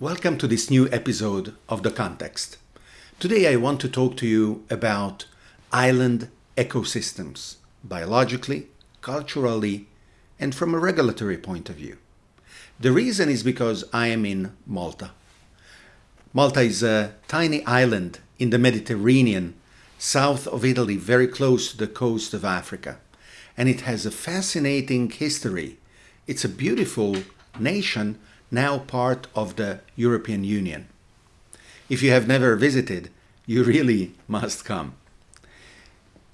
Welcome to this new episode of The Context. Today I want to talk to you about island ecosystems, biologically, culturally, and from a regulatory point of view. The reason is because I am in Malta. Malta is a tiny island in the Mediterranean, south of Italy, very close to the coast of Africa. And it has a fascinating history. It's a beautiful nation now part of the European Union. If you have never visited, you really must come.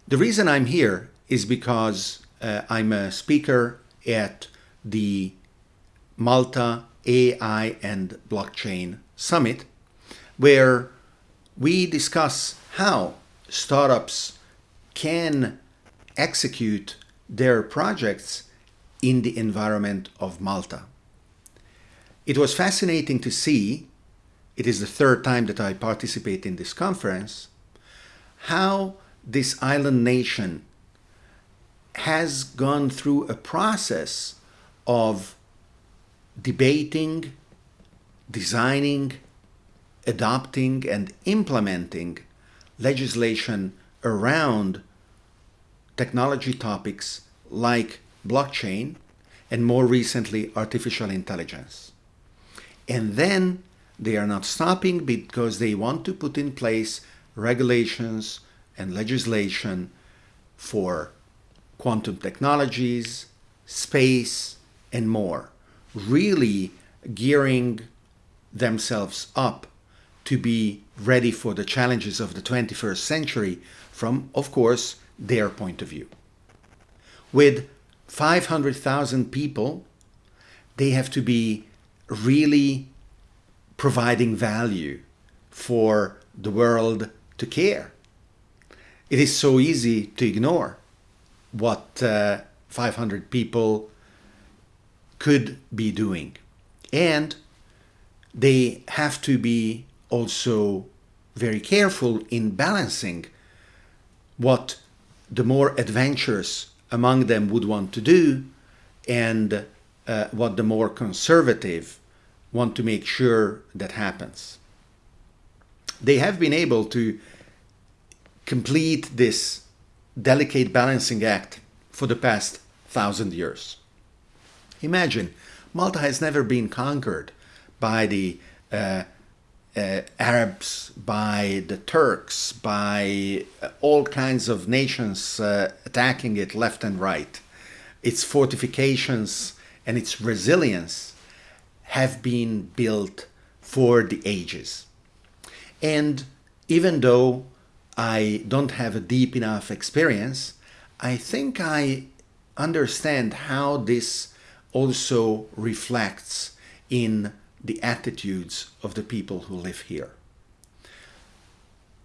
The reason I'm here is because uh, I'm a speaker at the Malta AI and Blockchain Summit, where we discuss how startups can execute their projects in the environment of Malta. It was fascinating to see, it is the third time that I participate in this conference, how this island nation has gone through a process of debating, designing, adopting and implementing legislation around technology topics like blockchain and more recently artificial intelligence. And then they are not stopping because they want to put in place regulations and legislation for quantum technologies, space, and more, really gearing themselves up to be ready for the challenges of the 21st century from, of course, their point of view. With 500,000 people, they have to be really providing value for the world to care. It is so easy to ignore what uh, 500 people could be doing. And they have to be also very careful in balancing what the more adventurous among them would want to do and uh, what the more conservative want to make sure that happens. They have been able to complete this delicate balancing act for the past thousand years. Imagine, Malta has never been conquered by the uh, uh, Arabs, by the Turks, by uh, all kinds of nations uh, attacking it left and right. Its fortifications and its resilience have been built for the ages. And even though I don't have a deep enough experience, I think I understand how this also reflects in the attitudes of the people who live here.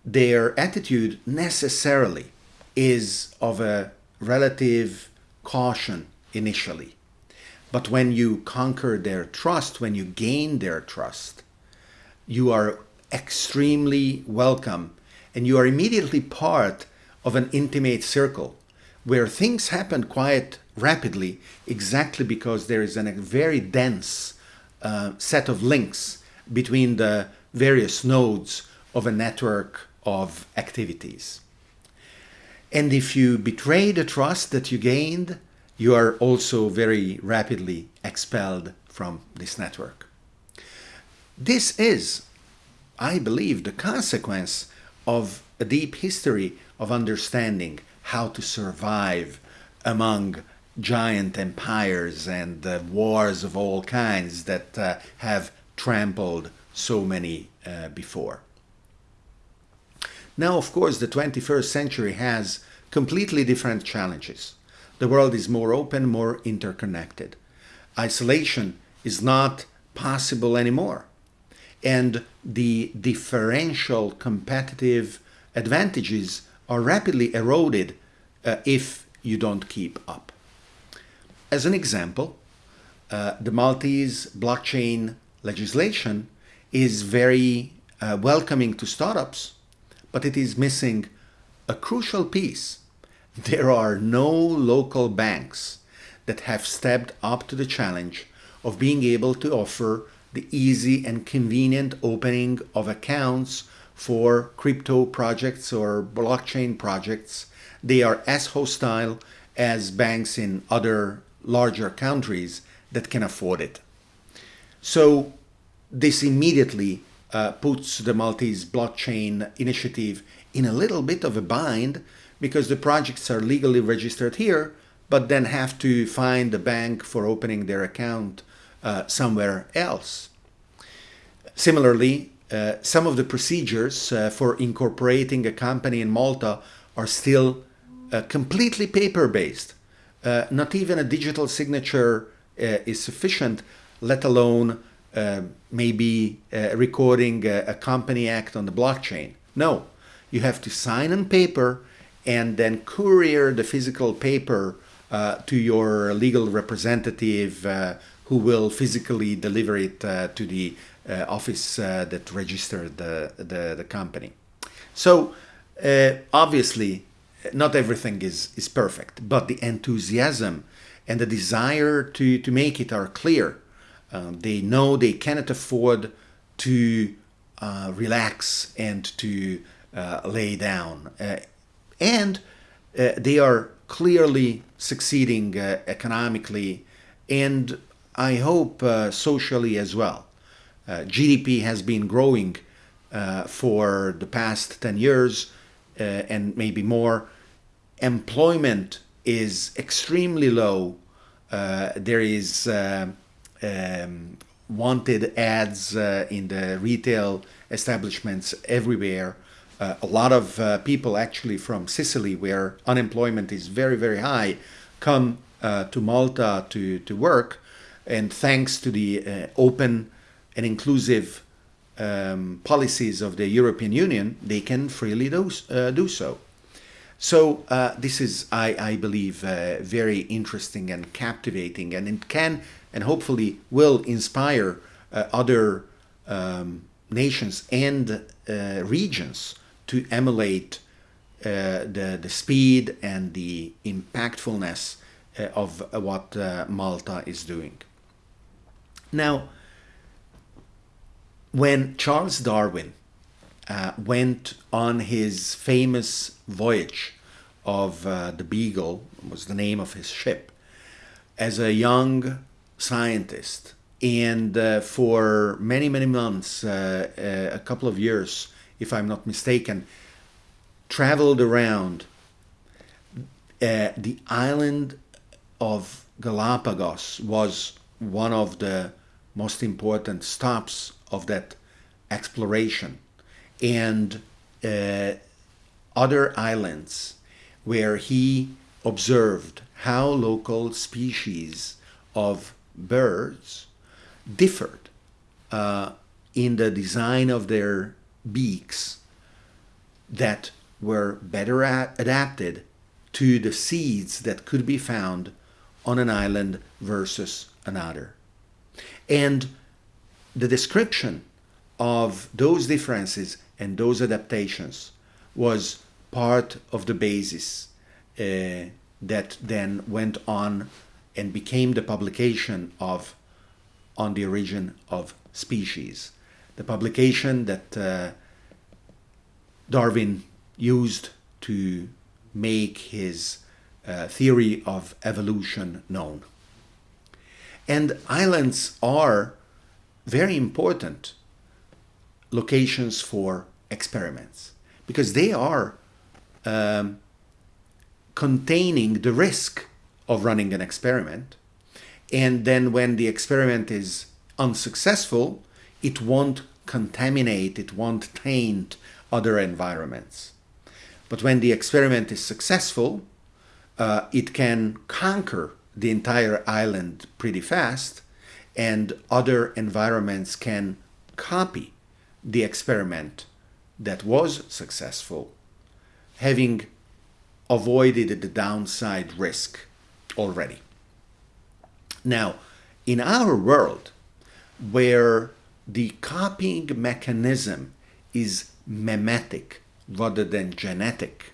Their attitude necessarily is of a relative caution initially. But when you conquer their trust, when you gain their trust, you are extremely welcome and you are immediately part of an intimate circle where things happen quite rapidly exactly because there is a very dense uh, set of links between the various nodes of a network of activities. And if you betray the trust that you gained, you are also very rapidly expelled from this network. This is, I believe, the consequence of a deep history of understanding how to survive among giant empires and uh, wars of all kinds that uh, have trampled so many uh, before. Now, of course, the 21st century has completely different challenges. The world is more open, more interconnected. Isolation is not possible anymore. And the differential competitive advantages are rapidly eroded uh, if you don't keep up. As an example, uh, the Maltese blockchain legislation is very uh, welcoming to startups, but it is missing a crucial piece there are no local banks that have stepped up to the challenge of being able to offer the easy and convenient opening of accounts for crypto projects or blockchain projects. They are as hostile as banks in other larger countries that can afford it. So this immediately uh, puts the Maltese blockchain initiative in a little bit of a bind because the projects are legally registered here, but then have to find a bank for opening their account uh, somewhere else. Similarly, uh, some of the procedures uh, for incorporating a company in Malta are still uh, completely paper-based. Uh, not even a digital signature uh, is sufficient, let alone maybe recording a, a company act on the blockchain. No, you have to sign on paper and then courier the physical paper uh, to your legal representative uh, who will physically deliver it uh, to the uh, office uh, that registered the, the, the company. So uh, obviously not everything is, is perfect, but the enthusiasm and the desire to, to make it are clear. Um, they know they cannot afford to relax and to lay down. And they are clearly succeeding uh, economically and I hope uh, socially as well. Uh, GDP has been growing uh, for the past 10 years uh, and maybe more. Employment is extremely low. Uh, there is um, wanted ads in the retail establishments everywhere uh, a lot of uh, people actually from Sicily, where unemployment is very, very high, come uh, to Malta to, to work. And thanks to the uh, open and inclusive um, policies of the European Union, they can freely do, uh, do so. So uh, this is, I, I believe, very interesting and captivating, and it can and hopefully will inspire other um, nations and regions to emulate uh, the, the speed and the impactfulness uh, of uh, what uh, Malta is doing. Now, when Charles Darwin uh, went on his famous voyage of uh, the Beagle, was the name of his ship, as a young scientist, and for many, many months, a couple of years, if I'm not mistaken, traveled around uh, the island of Galapagos was one of the most important stops of that exploration. And uh, other islands where he observed how local species of birds differed uh, in the design of their beaks that were better adapted to the seeds that could be found on an island versus another. And the description of those differences and those adaptations was part of the basis uh, that then went on and became the publication of On the Origin of Species the publication that uh, Darwin used to make his uh, theory of evolution known. And islands are very important locations for experiments because they are um, containing the risk of running an experiment. And then when the experiment is unsuccessful, it won't contaminate, it won't taint other environments. But when the experiment is successful, uh, it can conquer the entire island pretty fast and other environments can copy the experiment that was successful, having avoided the downside risk already. Now, in our world, where the copying mechanism is memetic rather than genetic.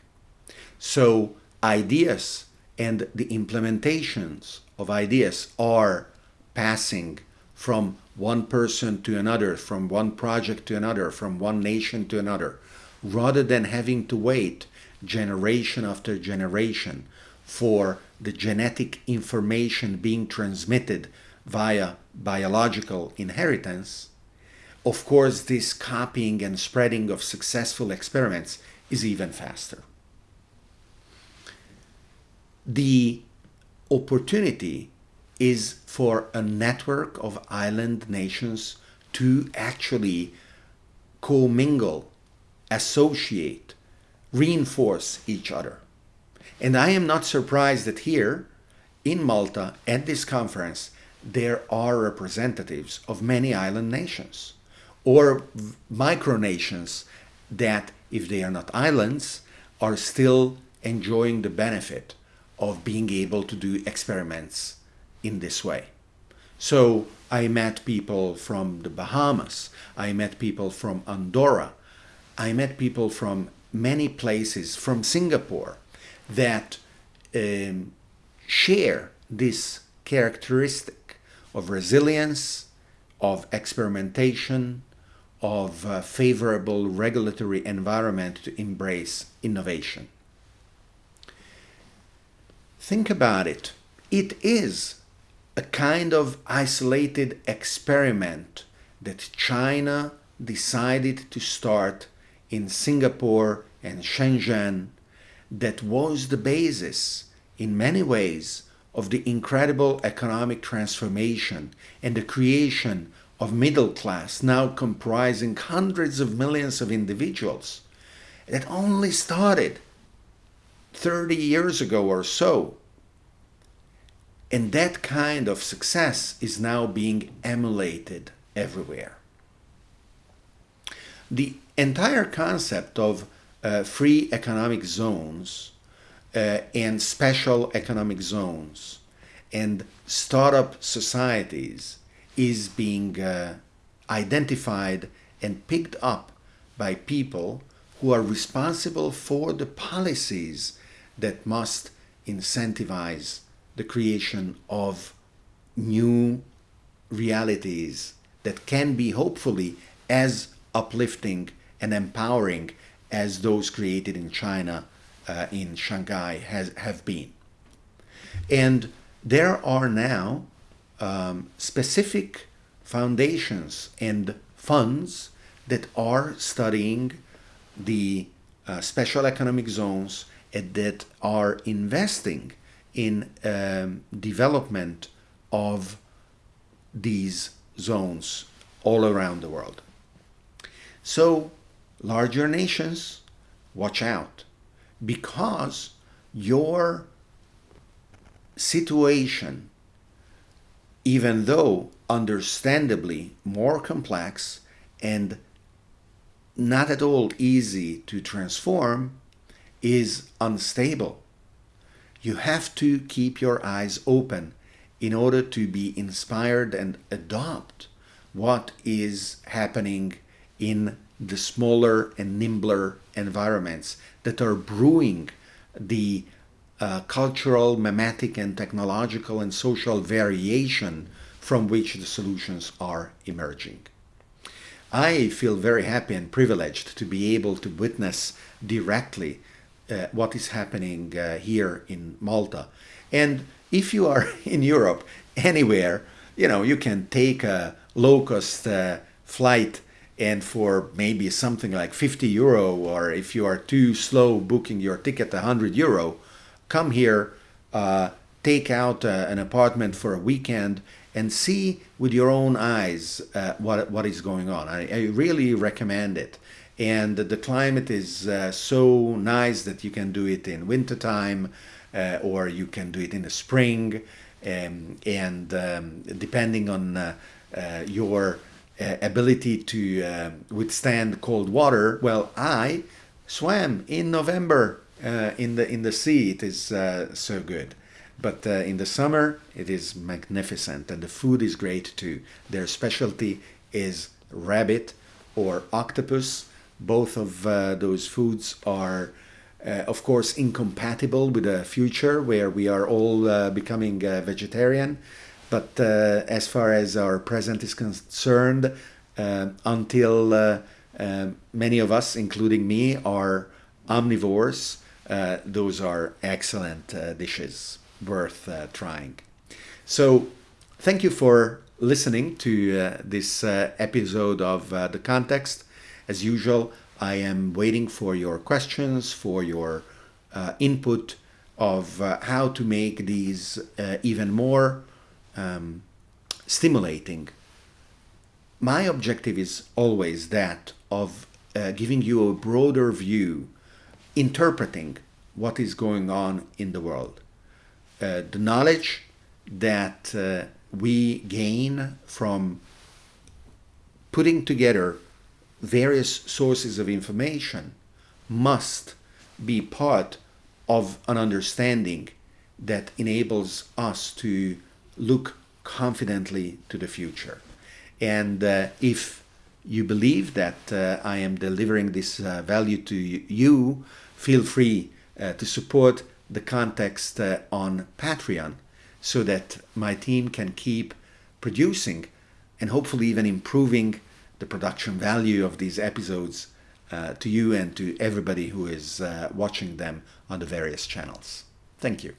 So ideas and the implementations of ideas are passing from one person to another, from one project to another, from one nation to another, rather than having to wait generation after generation for the genetic information being transmitted via biological inheritance, of course, this copying and spreading of successful experiments is even faster. The opportunity is for a network of island nations to actually commingle, associate, reinforce each other. And I am not surprised that here in Malta at this conference there are representatives of many island nations or micronations that, if they are not islands, are still enjoying the benefit of being able to do experiments in this way. So I met people from the Bahamas, I met people from Andorra, I met people from many places, from Singapore, that um, share this characteristic of resilience, of experimentation, of a favorable regulatory environment to embrace innovation. Think about it. It is a kind of isolated experiment that China decided to start in Singapore and Shenzhen that was the basis in many ways of the incredible economic transformation and the creation of middle class now comprising hundreds of millions of individuals that only started 30 years ago or so. And that kind of success is now being emulated everywhere. The entire concept of uh, free economic zones uh, and special economic zones and startup societies is being uh, identified and picked up by people who are responsible for the policies that must incentivize the creation of new realities that can be hopefully as uplifting and empowering as those created in China, uh, in Shanghai, has, have been. And there are now um, specific foundations and funds that are studying the uh, special economic zones and that are investing in um, development of these zones all around the world. So larger nations, watch out because your situation even though understandably more complex and not at all easy to transform, is unstable. You have to keep your eyes open in order to be inspired and adopt what is happening in the smaller and nimbler environments that are brewing the uh, cultural, mimetic, and technological and social variation from which the solutions are emerging. I feel very happy and privileged to be able to witness directly uh, what is happening uh, here in Malta. And if you are in Europe, anywhere, you know, you can take a low-cost uh, flight and for maybe something like 50 euro, or if you are too slow booking your ticket, 100 euro, come here, uh, take out uh, an apartment for a weekend and see with your own eyes uh, what, what is going on. I, I, really recommend it. And the climate is uh, so nice that you can do it in wintertime uh, or you can do it in the spring. Um, and um, depending on uh, your ability to withstand cold water, well, I swam in November uh, in the in the sea it is uh, so good. But uh, in the summer it is magnificent and the food is great too. Their specialty is rabbit or octopus. Both of uh, those foods are uh, of course incompatible with a future where we are all becoming vegetarian. But as far as our present is concerned, until many of us, including me, are omnivores, uh, those are excellent uh, dishes worth trying. So, thank you for listening to this episode of The Context. As usual, I am waiting for your questions, for your input of how to make these even more um, stimulating. My objective is always that of uh, giving you a broader view, interpreting what is going on in the world. Uh, the knowledge that uh, we gain from putting together various sources of information must be part of an understanding that enables us to look confidently to the future. And uh, if you believe that uh, I am delivering this uh, value to you, feel free uh, to support the context uh, on Patreon so that my team can keep producing and hopefully even improving the production value of these episodes uh, to you and to everybody who is watching them on the various channels. Thank you.